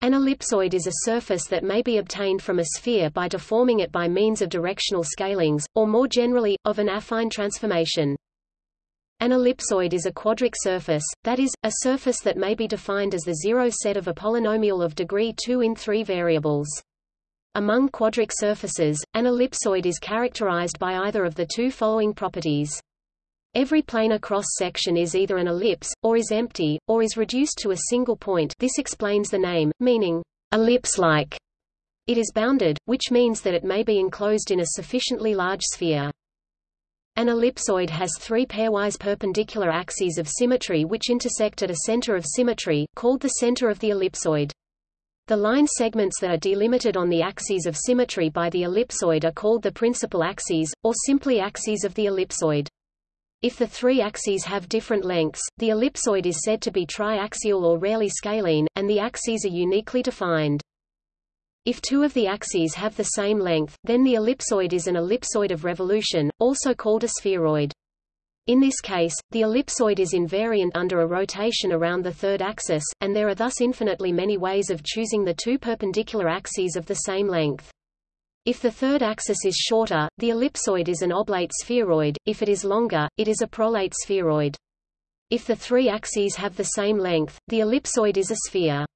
An ellipsoid is a surface that may be obtained from a sphere by deforming it by means of directional scalings, or more generally, of an affine transformation. An ellipsoid is a quadric surface, that is, a surface that may be defined as the zero set of a polynomial of degree 2 in three variables. Among quadric surfaces, an ellipsoid is characterized by either of the two following properties. Every planar cross-section is either an ellipse, or is empty, or is reduced to a single point this explains the name, meaning, ellipse-like. It is bounded, which means that it may be enclosed in a sufficiently large sphere. An ellipsoid has three pairwise perpendicular axes of symmetry which intersect at a center of symmetry, called the center of the ellipsoid. The line segments that are delimited on the axes of symmetry by the ellipsoid are called the principal axes, or simply axes of the ellipsoid. If the three axes have different lengths, the ellipsoid is said to be triaxial or rarely scalene, and the axes are uniquely defined. If two of the axes have the same length, then the ellipsoid is an ellipsoid of revolution, also called a spheroid. In this case, the ellipsoid is invariant under a rotation around the third axis, and there are thus infinitely many ways of choosing the two perpendicular axes of the same length. If the third axis is shorter, the ellipsoid is an oblate spheroid, if it is longer, it is a prolate spheroid. If the three axes have the same length, the ellipsoid is a sphere.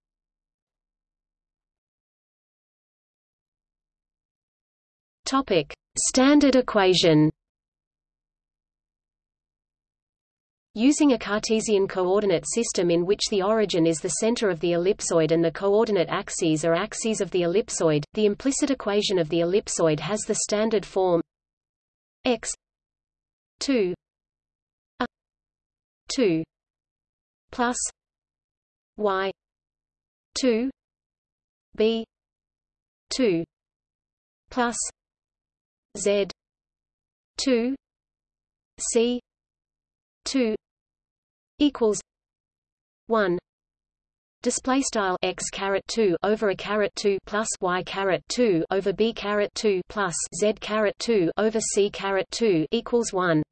Topic: Standard equation. Using a Cartesian coordinate system in which the origin is the center of the ellipsoid and the coordinate axes are axes of the ellipsoid, the implicit equation of the ellipsoid has the standard form x 2 a 2 plus y 2 b 2 plus Z two C two equals one. Display style x caret 2 over a caret 2 plus y caret 2 over b caret 2 plus z caret 2 over c caret 2 equals 1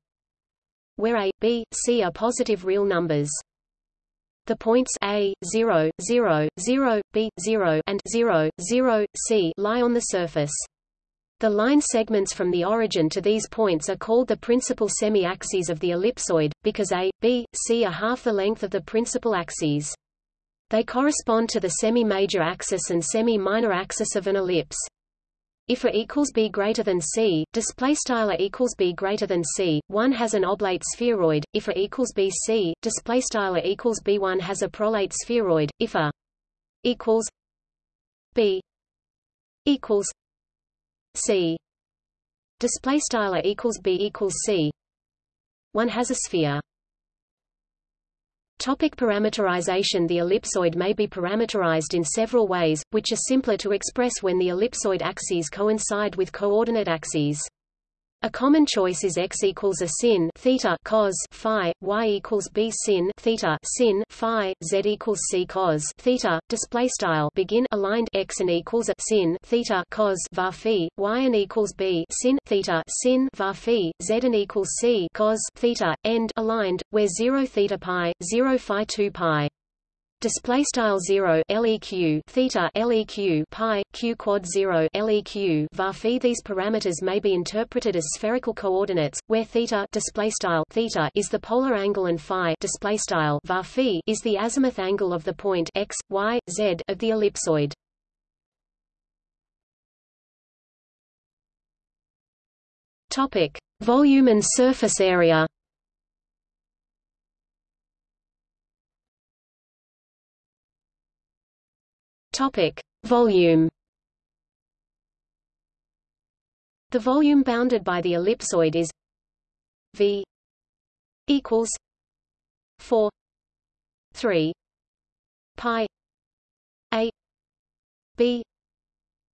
where a b c are positive real numbers. The points a 0 0 0 b 0 and 0 0 c lie on the surface the line segments from the origin to these points are called the principal semi-axes of the ellipsoid, because A, B, C are half the length of the principal axes. They correspond to the semi-major axis and semi-minor axis of an ellipse. If A equals B greater than C, display style A equals B greater than C, one has an oblate spheroid. If A equals BC, display style A equals B1 has a prolate spheroid. If A equals B equals C. Display style equals B equals C. One has a sphere. Topic parameterization. The ellipsoid may be parameterized in several ways, which are simpler to express when the ellipsoid axes coincide with coordinate axes. A common choice is x equals a sin theta cos phi, y equals b sin theta sin phi, z equals c cos theta. Display style begin aligned x and equals a sin theta cos var phi, y and equals b sin theta sin var phi, z and equals c cos theta. End aligned, where zero theta pi, zero phi two pi display style 0 leq theta leq pi q quad 0 leq var phi these parameters may be interpreted as spherical coordinates where theta display style theta is the polar angle and phi display style var phi is the azimuth angle of the point x y z of the ellipsoid. Topic volume and surface area Topic: Volume. The volume bounded by the ellipsoid is V equals 4 3 pi a b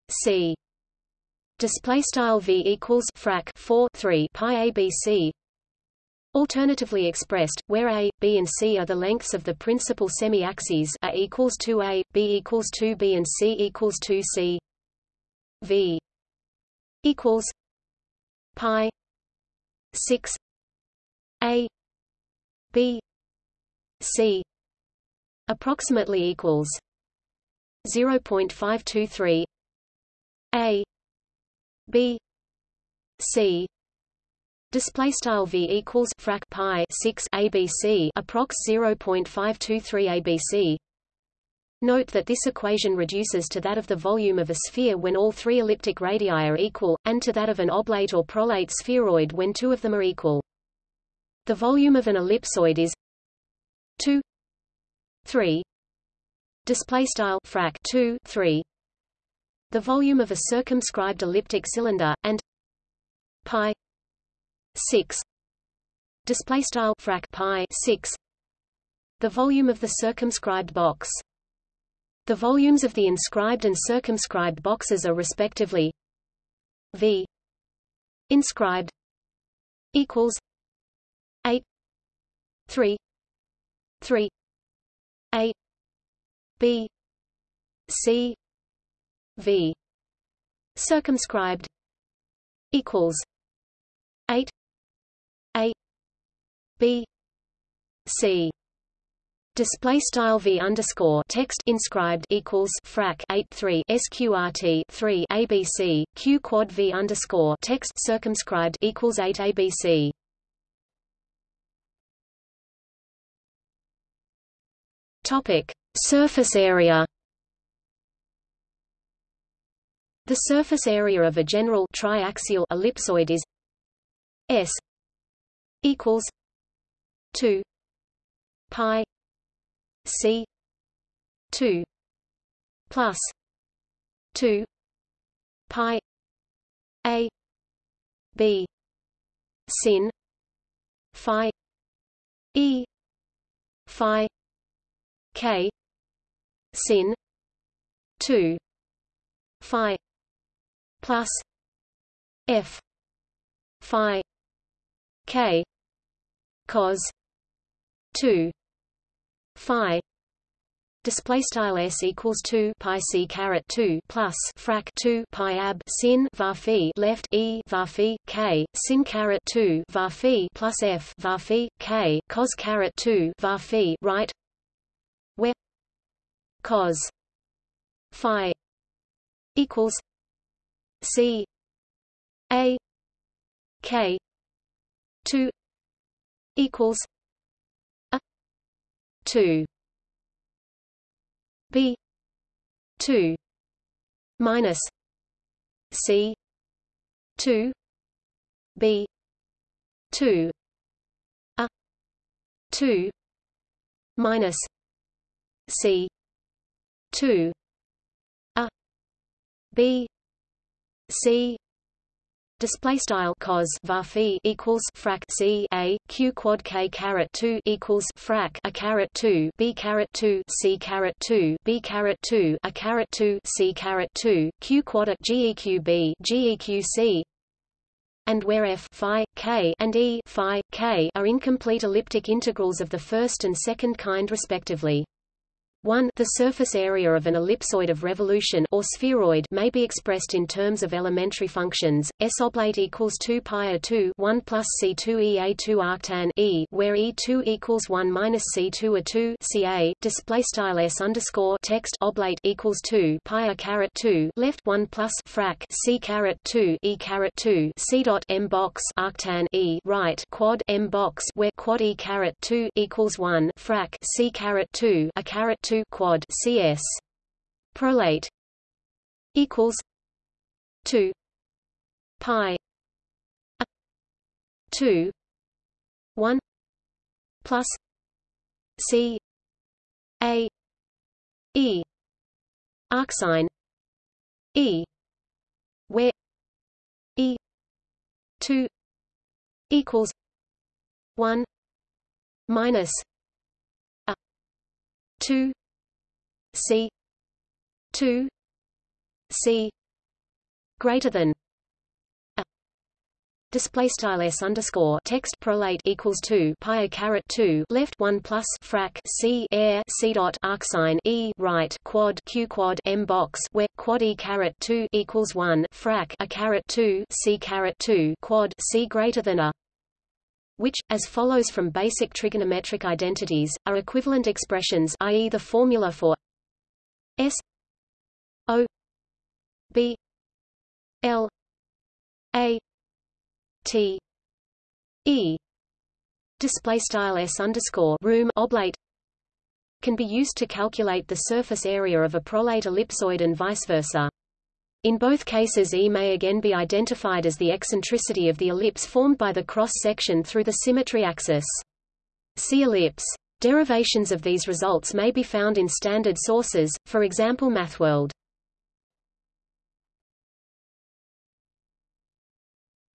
c. Display style v equals frac 4 3 pi abc Alternatively expressed, where a, b and c are the lengths of the principal semi-axes a equals 2a, b equals 2b and c equals 2c v equals pi 6 a b c approximately equals 0.523 a b c display style v equals frac pi 6 abc approx 0.523 abc Note that this equation reduces to that of the volume of a sphere when all three elliptic radii are equal, and to that of an oblate or prolate spheroid when two of them are equal. The volume of an ellipsoid is 2 3 display style frac 2 3 the volume of a circumscribed elliptic cylinder and pi 6 display style frac pi 6 the volume of the circumscribed box. The volumes of the inscribed and circumscribed boxes are respectively V inscribed equals 8 3 3 A B C V. Circumscribed equals 8 A B C Display style v underscore text inscribed equals frac 8 3 sqrt 3 abc q quad v underscore text circumscribed equals 8 abc. Topic: Surface area. The surface area of a general triaxial ellipsoid is s equals 2 pi C two plus two pi A B sin Phi E Phi K sin two Phi plus F Phi K cos two phi display style s equals 2 pi c caret 2 plus frac 2 pi ab sin var left e var k sin caret 2 var plus f var k cos caret 2 var right? Where cos phi equals c a k 2 equals a 2 b 2 minus c 2 b 2 a 2 minus c 2 a b c Display style cos var equals frac c a q quad k caret two equals frac a caret two b caret two c caret two b caret two a caret two c caret two q quad a geq b geq c and where f phi k and e phi k are incomplete elliptic integrals of the first and second kind respectively. 1 The surface area of an ellipsoid of revolution or spheroid may be expressed in terms of elementary functions. S oblate equals 2 pi a 2 1 plus C2 E a 2 arctan E where E2 equals 1 minus C2 a 2 CA display style S underscore text oblate equals 2 pi a caret 2 left 1 plus frac C caret 2 E caret 2 C dot M box arctan E right quad M box where quad E caret 2 equals 1 frac C caret 2 a caret 2 2 quad CS. Prolate equals 2 pi 2 1 plus C A E arcsine E where E 2 equals 1 minus a 2 C. two. C. greater than display style s underscore text prolate equals two pi a caret two. Left one plus frac c air c dot arcsine e right quad q quad m box where quad e caret two equals one frac a caret two c caret two quad c greater than a. Which, as follows from basic trigonometric identities, are equivalent expressions i.e. the formula for S O B L A T E display style s underscore room oblate can be used to calculate the surface area of a prolate ellipsoid and vice versa. In both cases E may again be identified as the eccentricity of the ellipse formed by the cross-section through the symmetry axis. See ellipse. Derivations of these results may be found in standard sources, for example MathWorld.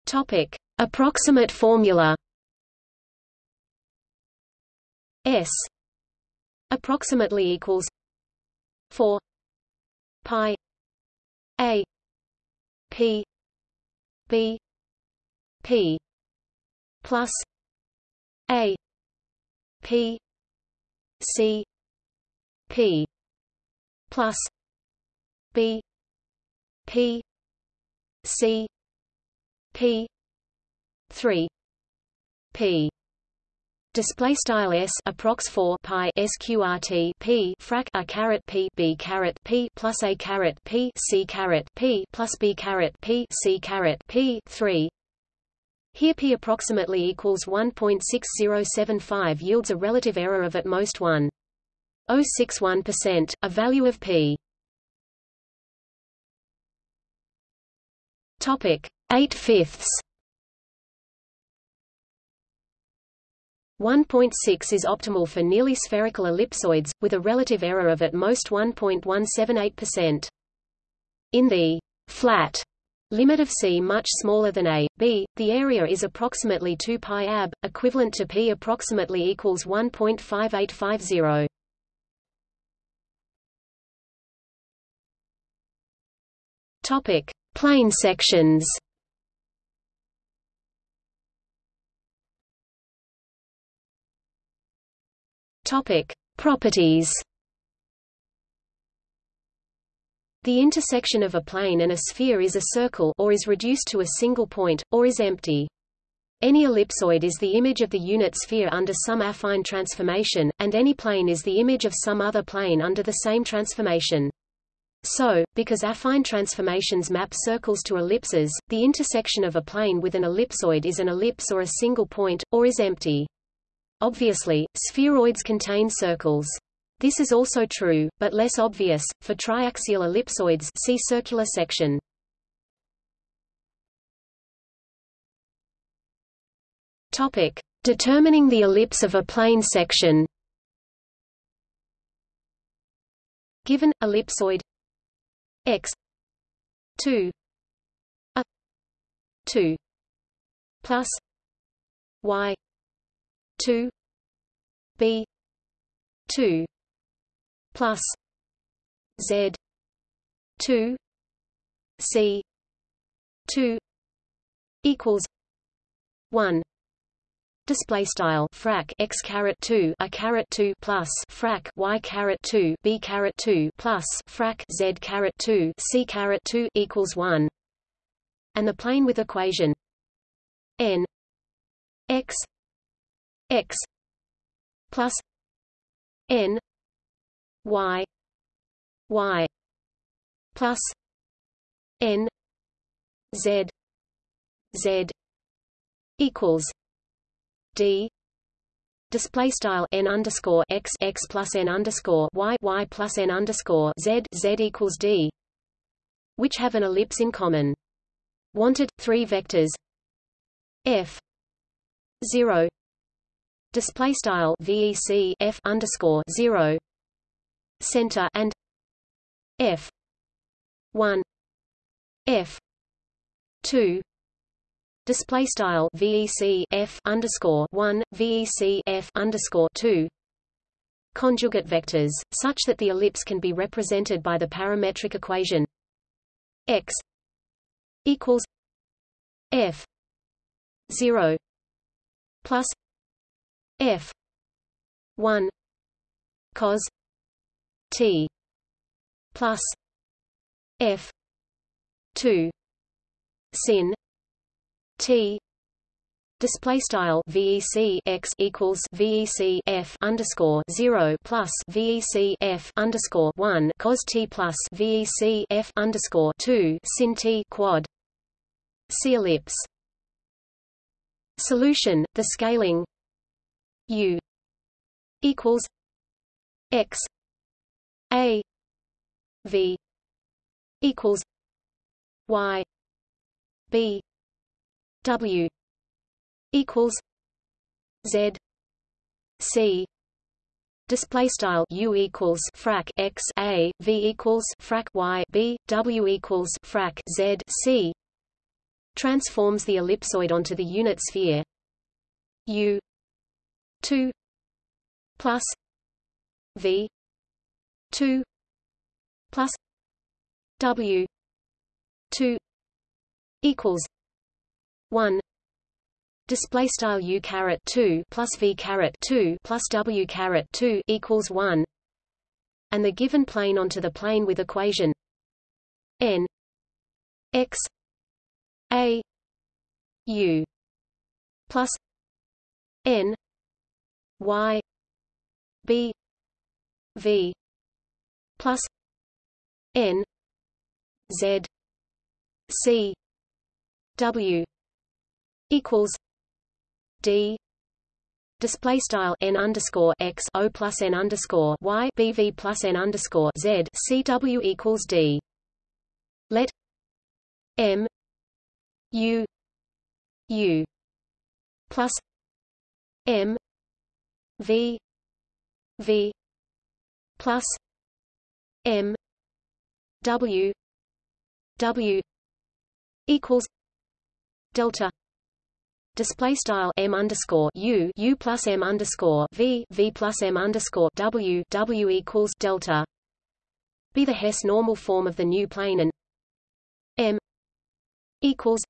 Topic: Approximate formula. S approximately equals 4 pi a p b p plus a p c p plus b p c p 3 p Display style s approx 4 pi sqrt p frac a caret p b caret p plus a caret p c caret p plus b caret p c caret p 3. Here p approximately equals 1.6075 yields a relative error of at most 1.061%, a value of p. Topic 8 fifths 1.6 is optimal for nearly spherical ellipsoids, with a relative error of at most 1.178%. In the flat limit of C much smaller than a, b, the area is approximately 2 pi ab, equivalent to p approximately equals 1.5850. Topic: Plane sections. Topic: Properties. The intersection of a plane and a sphere is a circle or is reduced to a single point, or is empty. Any ellipsoid is the image of the unit sphere under some affine transformation, and any plane is the image of some other plane under the same transformation. So, because affine transformations map circles to ellipses, the intersection of a plane with an ellipsoid is an ellipse or a single point, or is empty. Obviously, spheroids contain circles. This is also true, but less obvious, for triaxial ellipsoids see circular section. Topic: Determining the ellipse of a plane section. Given ellipsoid x 2 a 2 plus y 2 b 2 plus z 2 c 2 equals 1 display style frac x caret 2 a caret 2 plus frac y caret 2 b caret 2 plus frac z caret 2 c caret 2 equals 1 and the plane with equation n x x plus n y y plus n z z equals d display style n underscore x x plus n underscore y y plus n underscore z z equals d, which have an ellipse in common. Wanted three vectors. F zero. Display style vec f underscore zero center and f one f two display style vec f underscore one vec f underscore two conjugate vectors, such that the ellipse can be represented by the parametric equation x equals f zero plus f 1 cos t plus f 2 sin t Display style VEC x equals VEC F underscore zero plus VEC F underscore one cos T plus VEC F underscore two sin T quad. C ellipse. Solution the scaling U equals X A V equals Y B W equals Z C display style U equals frac X A V equals frac Y B W equals frac Z C transforms the ellipsoid onto the unit sphere. U 2 plus V 2 plus W 2 equals 1 display style u caret 2 plus v caret 2 plus w caret 2 equals 1 and the given plane onto the plane with equation n x a u plus n y b v plus n z c w equals d display style n underscore x o plus n underscore y bv plus n underscore z cw equals d. Let m u u plus m v v plus m w w equals delta display style m underscore u u plus m underscore v v plus m underscore w w equals delta. Be the Hess normal form of the new plane and m equals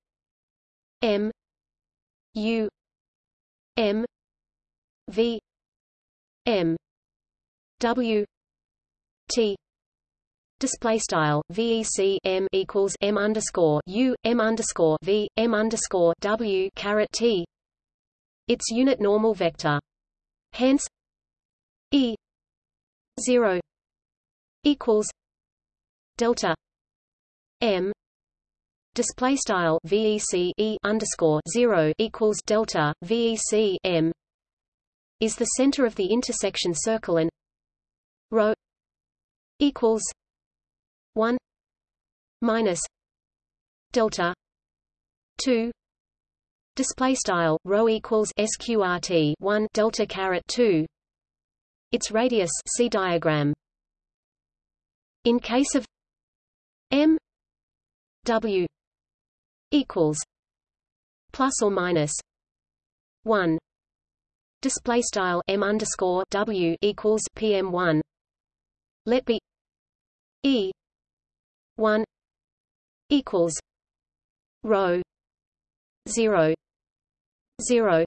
m u m v m w t display style VEC M equals M underscore U M underscore V M underscore W caret T its unit normal vector. Hence E zero equals delta M display style VEC E underscore zero equals delta VEC M is the center of the intersection circle and rho equals 1 minus delta 2 display style rho equals sqrt 1 delta caret 2 its radius see diagram. In case of m w equals plus or minus 1 display style m underscore w equals pm1 let be e 1 equals rho 0 0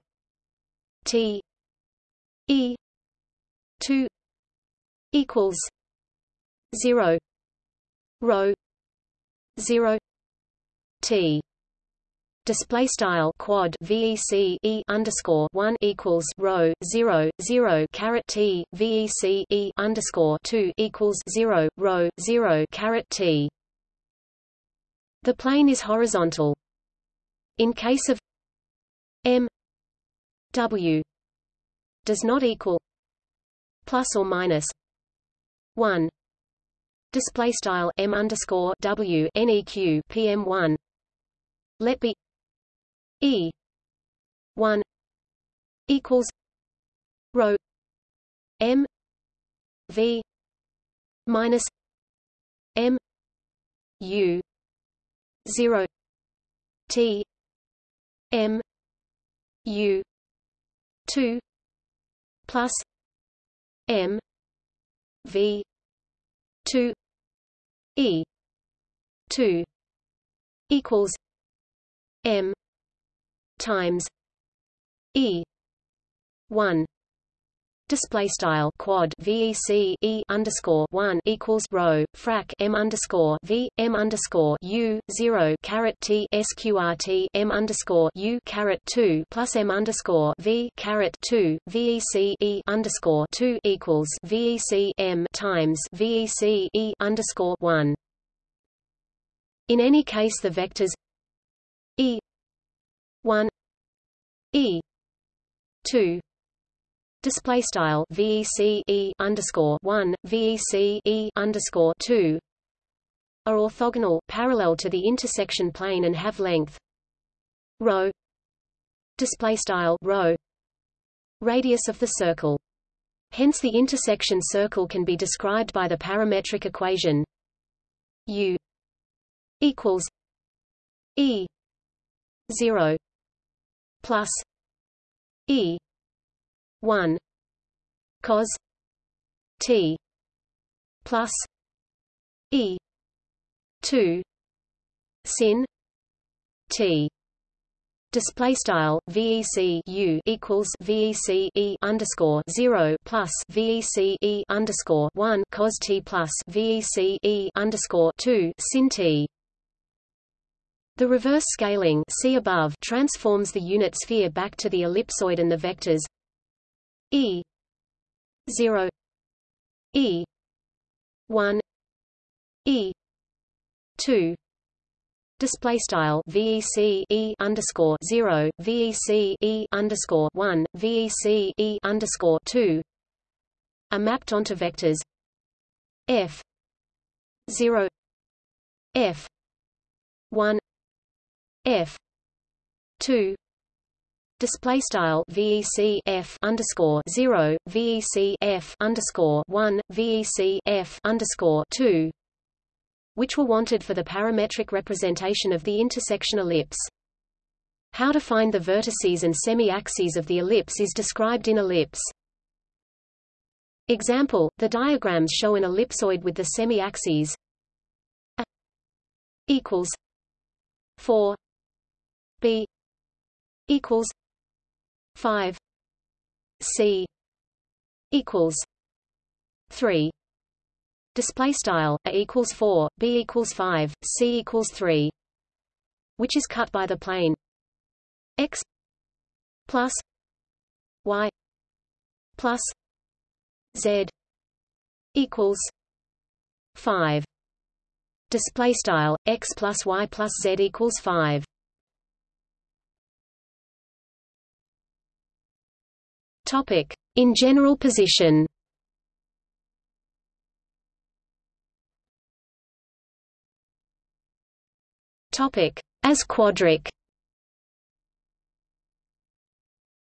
t e 2 equals 0 rho 0 t. Display style quad VEC E underscore one equals rho zero zero caret T. VEC E underscore two equals zero rho zero caret T the plane is horizontal. In case of m w does not equal plus or minus 1 display style m underscore w neq pm1 let be e 1 equals rho m v minus m u 0 T. M. U. two plus M. V. two E. two equals M. times E. one display style quad VEC E underscore one equals rho frac M underscore V M underscore U zero caret T SQRT M underscore U caret two plus M underscore V caret two VEC E underscore two equals VEC M times VEC E underscore one. In any case the vectors E one E two display style VEC E underscore one VEC E underscore two are orthogonal parallel to the intersection plane and have length. Rho. Display style rho. Radius of the circle. Hence the intersection circle can be described by the parametric equation u equals e 0 plus e 1 cos t plus e 2 sin t Display style VEC U equals VEC E underscore zero plus VEC E underscore one cos T plus VEC E underscore two sin T. The reverse scaling see above transforms the unit sphere back to the ellipsoid and the vectors E. Zero. E. One. E. Two. Display style VEC E underscore zero VEC E underscore one VEC E underscore two. Are mapped onto vectors. F. Zero. F. One. F. Two display style VEC F underscore zero VEC F underscore one VEC F underscore two which were wanted for the parametric representation of the intersection ellipse. How to find the vertices and semi-axes of the ellipse is described in ellipse. Example, the diagrams show an ellipsoid with the semi-axes A equals 4 B equals five. C equals three. Display style a equals 4 b equals 5 c equals 3 which is cut by the plane x plus y plus z equals 5 display style x plus y plus z equals 5 Topic: In general position. Topic: As quadric.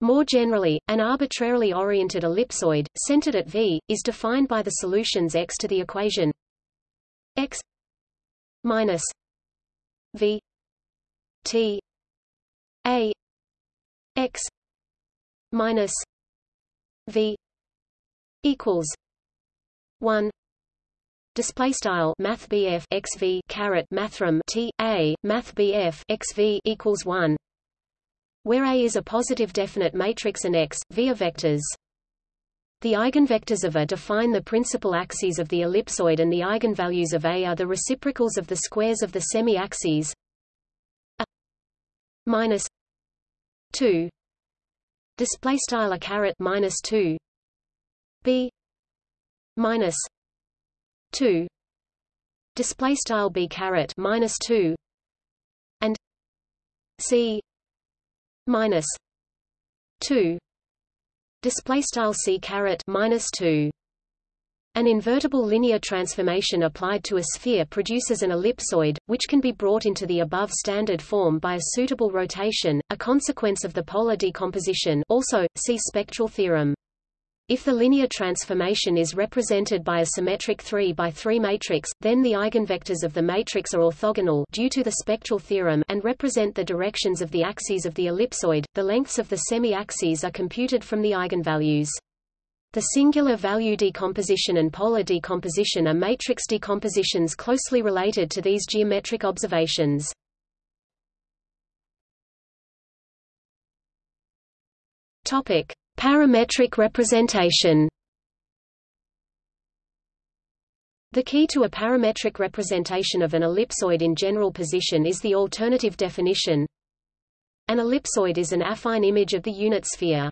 More generally, an arbitrarily oriented ellipsoid, centered at V, is defined by the solutions x to the equation x minus v t a x minus v equals 1 display style math xv caret mathrm T a math xv equals 1 where A is a positive definite matrix and X, V are vectors. The eigenvectors of A define the principal axes of the ellipsoid and the eigenvalues of A are the reciprocals of the squares of the semi-axes A minus 2 display style a caret minus 2 b minus 2 display style b caret minus 2 and c minus 2 display style c caret minus 2 an invertible linear transformation applied to a sphere produces an ellipsoid, which can be brought into the above standard form by a suitable rotation, a consequence of the polar decomposition also, see spectral theorem. If the linear transformation is represented by a symmetric 3 by 3 matrix, then the eigenvectors of the matrix are orthogonal due to the spectral theorem and represent the directions of the axes of the ellipsoid. The lengths of the semi-axes are computed from the eigenvalues. The singular value decomposition and polar decomposition are matrix decompositions closely related to these geometric observations. Topic: Parametric representation The key to a parametric representation of an ellipsoid in general position is the alternative definition. An ellipsoid is an affine image of the unit sphere.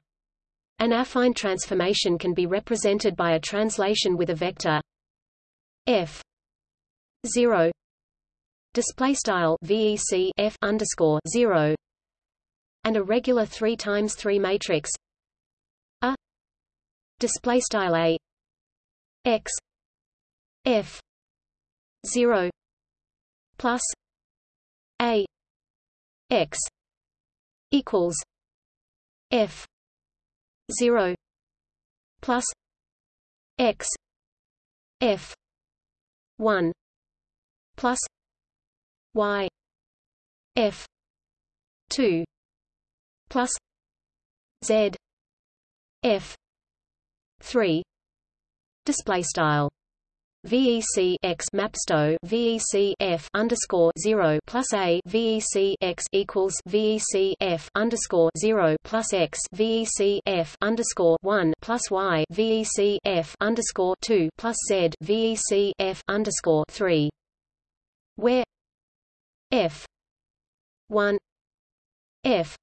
An affine transformation can be represented by a translation with a vector f 0 display style vec f underscore 0 and a regular 3 times 3 matrix a. Display style a x f 0 plus a x equals f 0 plus x f 1 plus y f 2 plus z f 3 display style VEC x mapsto VEC F underscore zero plus a VEC x equals VEC F underscore zero plus x VEC F underscore one plus y VEC F underscore two plus Z VEC F underscore three. Where F one F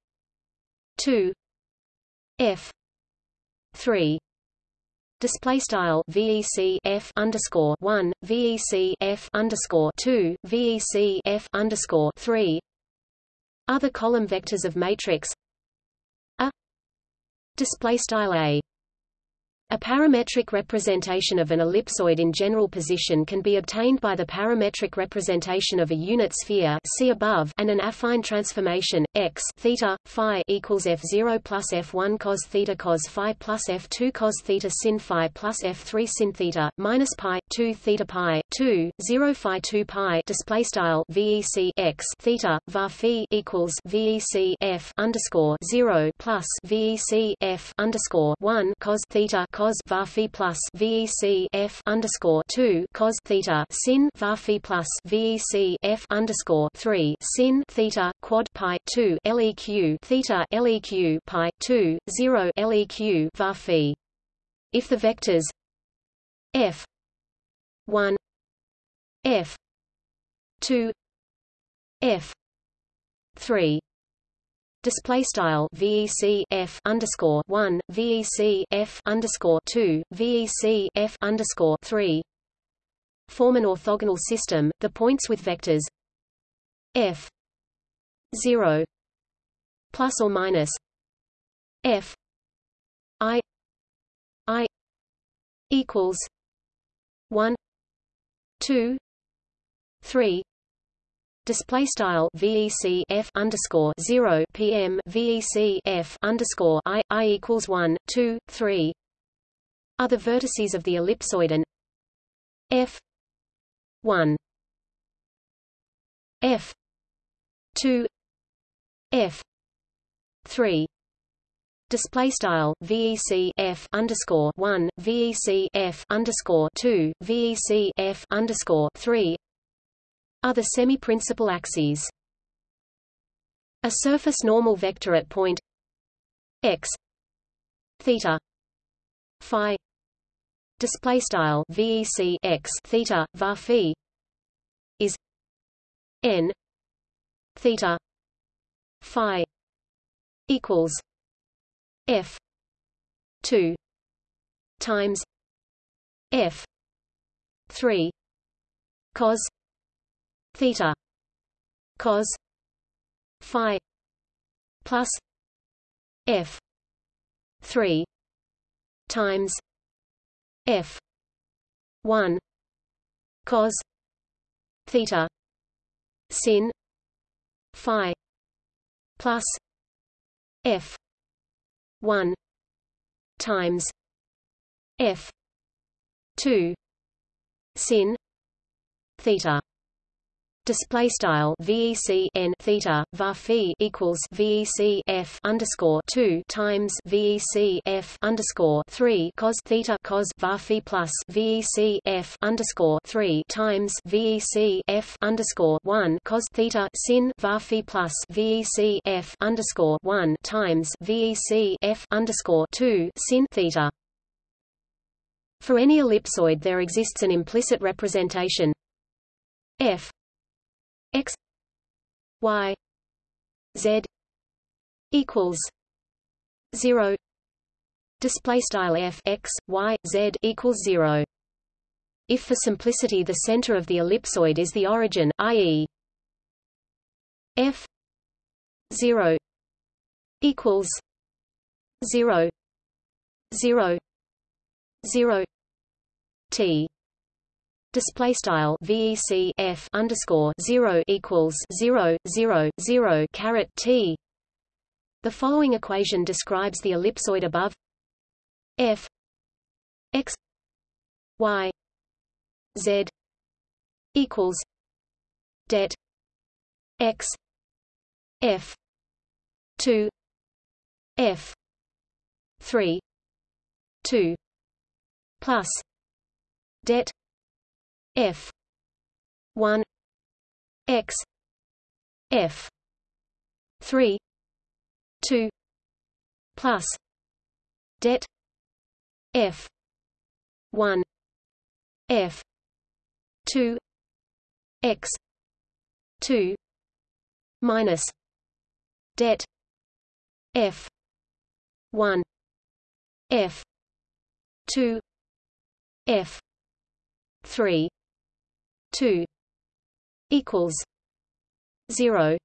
two F three display style VEC F underscore one VEC F underscore two VEC F underscore three. Other column vectors of matrix. A. Display style a a parametric representation of an ellipsoid in general position can be obtained by the parametric representation of a unit sphere see above and an affine transformation x theta phi equals f0 plus f1 cos theta cos phi plus f2 cos theta sin phi plus f3 sin theta minus pi 2 theta pi 2 0 phi 2 pi display style vec x theta var phi equals vec f underscore 0 plus vec f underscore 1 cos theta cos var phi plus VEC F underscore two cos theta sin var phi plus VEC F underscore three sin theta quad pi two LEQ theta LEQ pi two zero LEQ var phi. If the vectors F one F two F three display style VEC F underscore one VEC F underscore two VEC F underscore three form an orthogonal system. The points with vectors F zero plus or minus F I I equals one two three Display style VEC F underscore zero PM VEC F underscore I I equals one, two, three. Other vertices of the ellipsoid and F one. F two. F three. Display style VEC F underscore one VEC F underscore two VEC F underscore three the semi-principal axes. A surface normal vector at point x theta phi display style vec x theta var phi is n theta phi equals f 2 times f 3 cos theta cos phi plus f 3 times f 1 cos theta sin phi plus f 1 times f 2 sin theta Display style VEC n theta var equals VEC f underscore two times VEC f underscore three cos theta cos var plus VEC f underscore three times VEC f underscore one cos theta sin var plus VEC f underscore one times VEC f underscore two sin theta. For any ellipsoid there exists an implicit representation f x y z equals 0 display style f x y z equals 0 if for simplicity the center of the ellipsoid is the origin i.e. f 0 equals 0 0 0 t display style VEC F underscore zero equals zero zero zero caret T. The following equation describes the ellipsoid above F X Y Z equals det X F two F three two plus det f. 1 x. F. 3 2 plus. Det f. 1 f. 2 x. 2 minus. Det f. 1 f. 2 f. 3 2 equals 0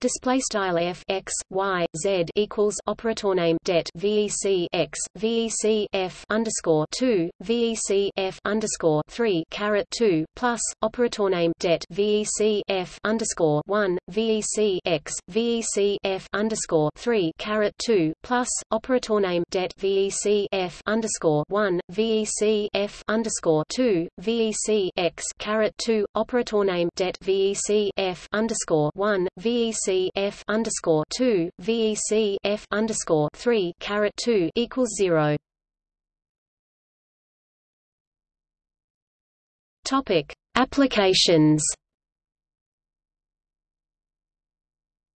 Display style f x y z equals operator name det vec x vec f underscore two vec f underscore three caret two plus operator name det vec f underscore one vec x vec f underscore three caret two plus operator name det vec f underscore one vec f underscore two vec x caret two operator name det vec f underscore one vec f underscore two VEC f underscore three caret two equals zero. Topic Applications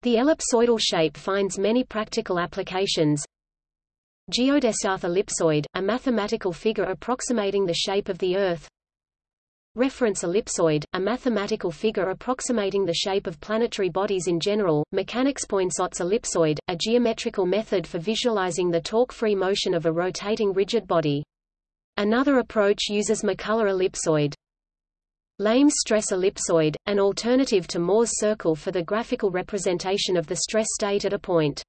The ellipsoidal shape finds many practical applications. Geodesic ellipsoid, a mathematical figure approximating the shape of the Earth Reference ellipsoid, a mathematical figure approximating the shape of planetary bodies in general, mechanics Poinsot's ellipsoid, a geometrical method for visualizing the torque-free motion of a rotating rigid body. Another approach uses MacCullagh ellipsoid. Lame's stress ellipsoid, an alternative to Mohr's circle for the graphical representation of the stress state at a point.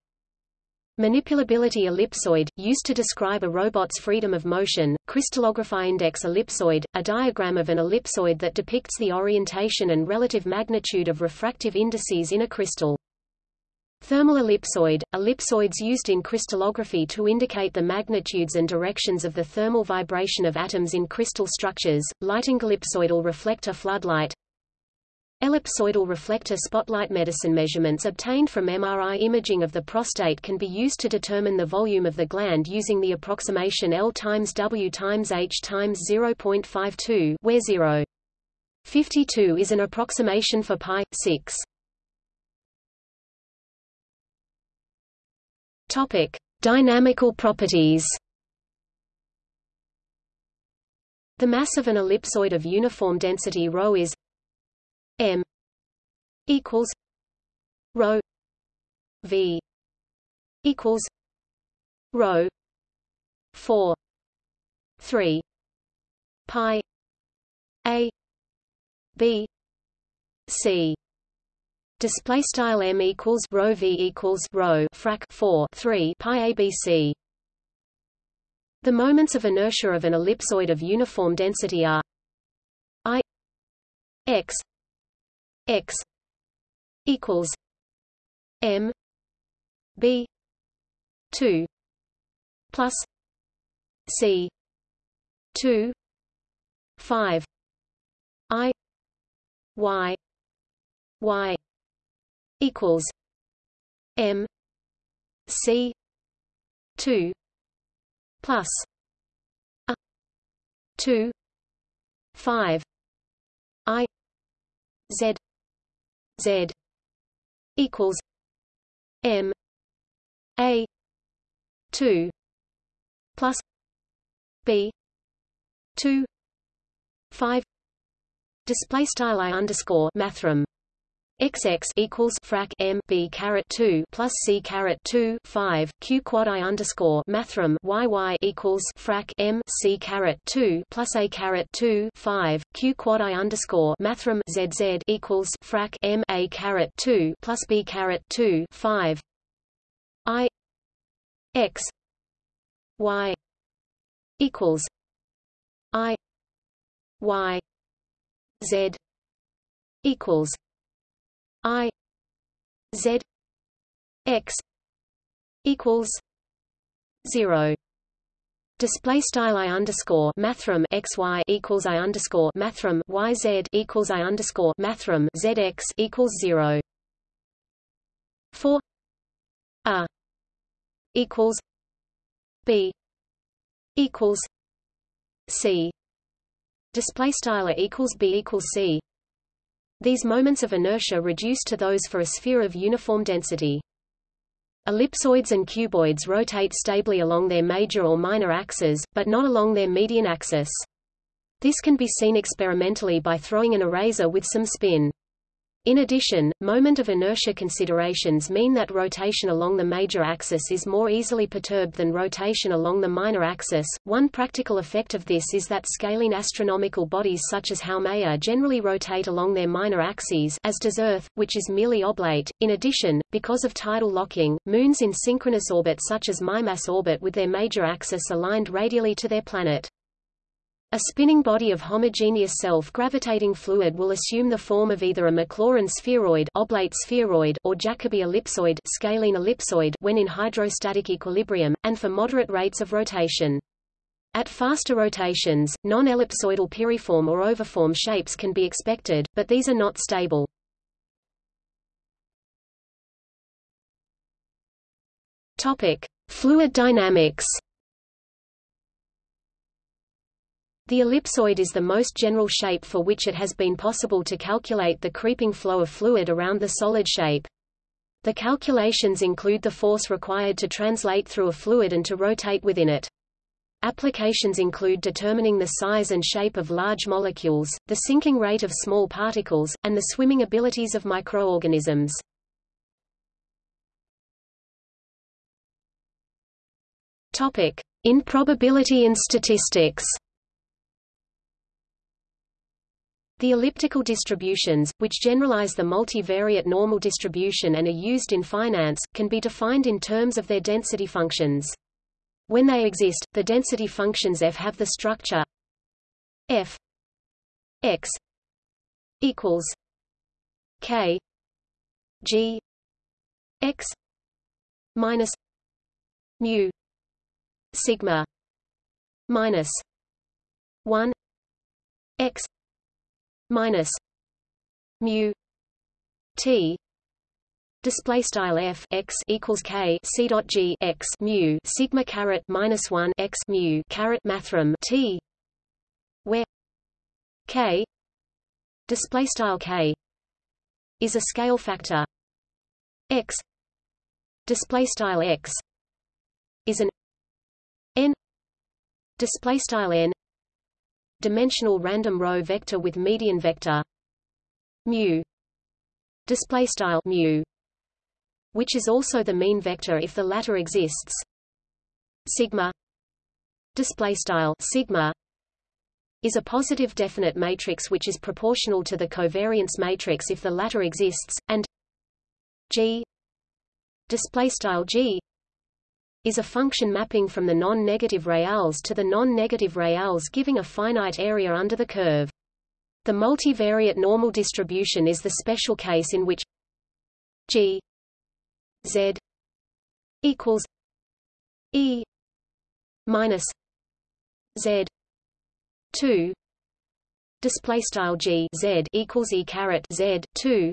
Manipulability ellipsoid, used to describe a robot's freedom of motion, crystallography index ellipsoid, a diagram of an ellipsoid that depicts the orientation and relative magnitude of refractive indices in a crystal. Thermal ellipsoid, ellipsoids used in crystallography to indicate the magnitudes and directions of the thermal vibration of atoms in crystal structures, lighting ellipsoidal reflector floodlight, Ellipsoidal reflector spotlight medicine measurements obtained from MRI imaging of the prostate can be used to determine the volume of the gland using the approximation L times W times H times 0.52 where 0. 52 is an approximation for pi 6. Topic: Dynamical properties. The mass of an ellipsoid of uniform density ρ is M equals rho V equals rho four three pi A B C Display style m equals rho v equals rho frac 4 3 pi abc. The moments of inertia of an ellipsoid of uniform density are i x x equals m b 2 plus c 2 5 i y y equals m c 2 plus a 2 5 i z z equals m a 2 plus b 2 5 display style i underscore mathrm XX equals frac M B caret two plus C caret two five Q quad I underscore mathrm YY equals frac M C caret two plus A caret two five Q quad I underscore mathrm ZZ equals frac M A caret two plus B caret two five I X Y equals I Y Z equals I Z X equals zero. Display style I underscore mathrm x y equals I underscore mathrm y z equals I underscore mathrm z x equals zero. Four A equals B equals C. Display style equals B equals C these moments of inertia reduce to those for a sphere of uniform density. Ellipsoids and cuboids rotate stably along their major or minor axes, but not along their median axis. This can be seen experimentally by throwing an eraser with some spin. In addition, moment of inertia considerations mean that rotation along the major axis is more easily perturbed than rotation along the minor axis. One practical effect of this is that scalene astronomical bodies such as Haumea generally rotate along their minor axes as does Earth, which is merely oblate. In addition, because of tidal locking, moons in synchronous orbit such as Mimas orbit with their major axis aligned radially to their planet. A spinning body of homogeneous self-gravitating fluid will assume the form of either a Maclaurin spheroid, oblate spheroid or Jacobi ellipsoid, scalene ellipsoid when in hydrostatic equilibrium, and for moderate rates of rotation. At faster rotations, non-ellipsoidal piriform or oviform shapes can be expected, but these are not stable. Topic: Fluid dynamics. The ellipsoid is the most general shape for which it has been possible to calculate the creeping flow of fluid around the solid shape. The calculations include the force required to translate through a fluid and to rotate within it. Applications include determining the size and shape of large molecules, the sinking rate of small particles, and the swimming abilities of microorganisms. In probability and statistics. The elliptical distributions, which generalize the multivariate normal distribution and are used in finance, can be defined in terms of their density functions. When they exist, the density functions f have the structure f x equals k g x minus mu sigma minus 1 x minus mu t display style f x equals k c dot g x mu sigma caret minus one x mu caret mathrm t where k display style k is a scale factor x display style x is an n display style n dimensional random row vector with median vector mu display style mu which is also the mean vector if the latter exists. Sigma display style sigma is a positive definite matrix which is proportional to the covariance matrix if the latter exists and g display style g is a function mapping from the non-negative reals to the non-negative reals giving a finite area under the curve. The multivariate normal distribution is the special case in which g z equals e minus z 2 display style g z equals e caret z 2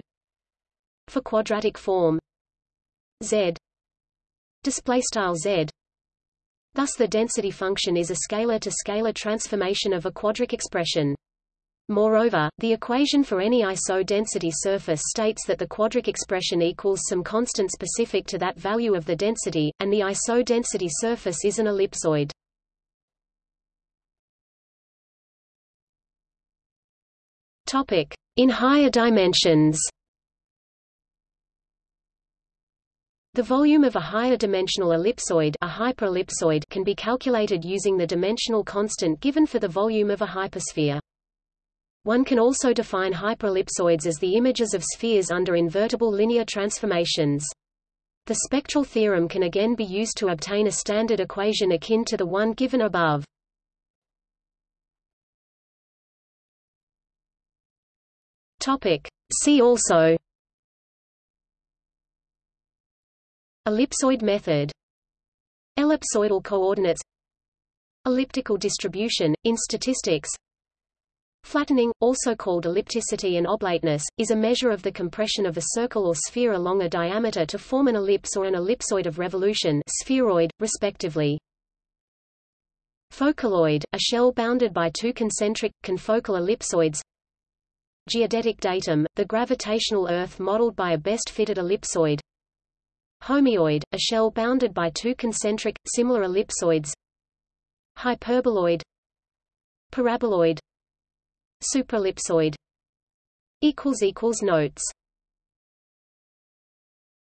for quadratic form z display style z thus the density function is a scalar to scalar transformation of a quadric expression Moreover, the equation for any iso-density surface states that the quadric expression equals some constant specific to that value of the density, and the iso-density surface is an ellipsoid. In higher dimensions. The volume of a higher dimensional ellipsoid, a hyperellipsoid can be calculated using the dimensional constant given for the volume of a hypersphere. One can also define hyperellipsoids as the images of spheres under invertible linear transformations. The spectral theorem can again be used to obtain a standard equation akin to the one given above. See also Ellipsoid method Ellipsoidal coordinates Elliptical distribution, in statistics Flattening, also called ellipticity and oblateness, is a measure of the compression of a circle or sphere along a diameter to form an ellipse or an ellipsoid of revolution spheroid, respectively. Focaloid, a shell bounded by two concentric, confocal ellipsoids Geodetic datum, the gravitational Earth modeled by a best-fitted ellipsoid. Homeoid, a shell bounded by two concentric, similar ellipsoids. Hyperboloid. Paraboloid. Superellipsoid Notes